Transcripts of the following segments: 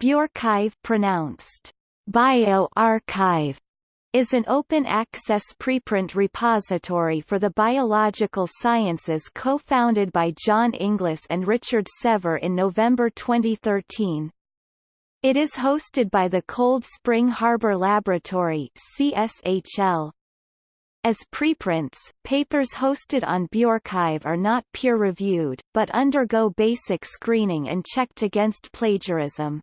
BioRxiv pronounced bioarchive is an open-access preprint repository for the biological sciences co-founded by John Inglis and Richard Sever in November 2013. It is hosted by the Cold Spring Harbor Laboratory CSHL. As preprints, papers hosted on BioRxiv are not peer-reviewed, but undergo basic screening and checked against plagiarism.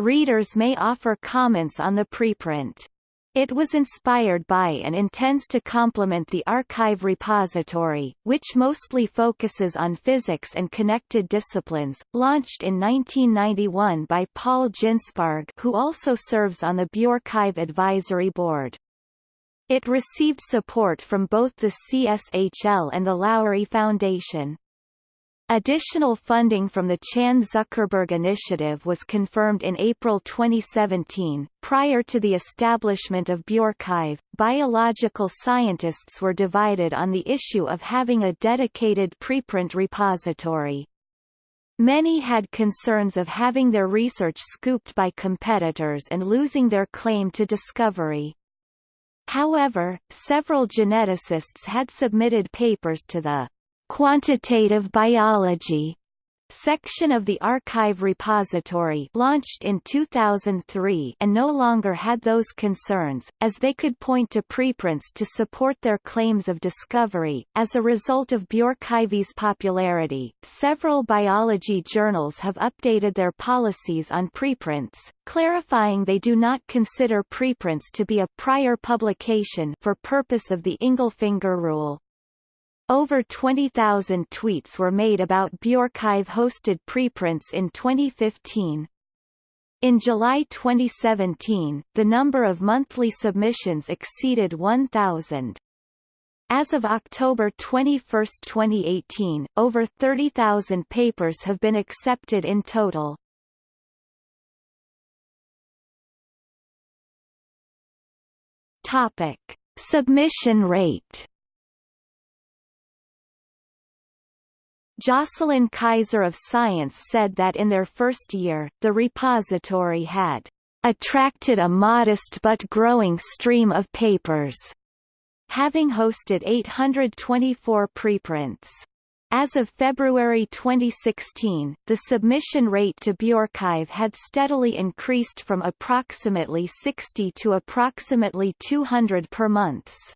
Readers may offer comments on the preprint. It was inspired by and intends to complement the arXiv repository, which mostly focuses on physics and connected disciplines, launched in 1991 by Paul Ginsparg who also serves on the BioRxiv Advisory Board. It received support from both the CSHL and the Lourie Foundation. Additional funding from the Chan Zuckerberg Initiative was confirmed in April 2017. Prior to the establishment of BioRxiv, biological scientists were divided on the issue of having a dedicated preprint repository. Many had concerns of having their research scooped by competitors and losing their claim to discovery. However, several geneticists had submitted papers to the Quantitative Biology section of the arXiv repository launched in 2003 and no longer had those concerns, as they could point to preprints to support their claims of discovery. As a result of BioRxiv's popularity, several biology journals have updated their policies on preprints, clarifying they do not consider preprints to be a prior publication for purpose of the Ingelfinger rule. Over 20,000 tweets were made about BioRxiv-hosted preprints in 2015. In July 2017, the number of monthly submissions exceeded 1,000. As of October 21, 2018, over 30,000 papers have been accepted in total. Topic: Submission rate Jocelyn Kaiser of Science said that in their first year, the repository had attracted a modest but growing stream of papers, having hosted 824 preprints. As of February 2016, the submission rate to BioRxiv had steadily increased from approximately 60 to approximately 200 per month.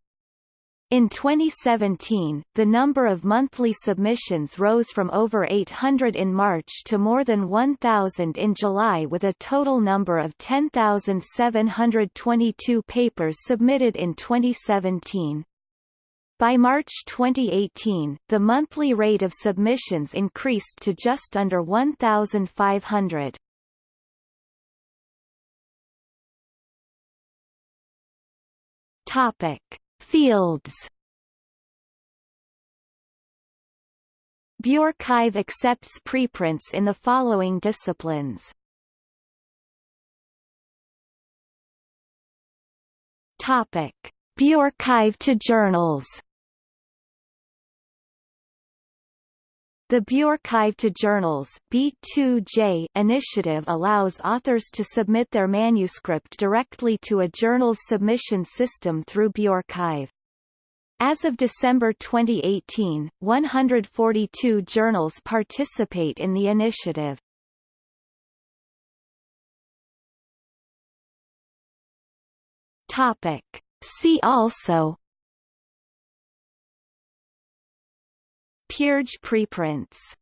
In 2017, the number of monthly submissions rose from over 800 in March to more than 1,000 in July with a total number of 10,722 papers submitted in 2017. By March 2018, the monthly rate of submissions increased to just under 1,500. Topic. Fields BioRxiv accepts preprints in the following disciplines. Topic: BioRxiv to journals. The BioRxiv to Journals B2J initiative allows authors to submit their manuscript directly to a journal's submission system through BioRxiv. As of December 2018, 142 journals participate in the initiative. Topic. See also PeerJ preprints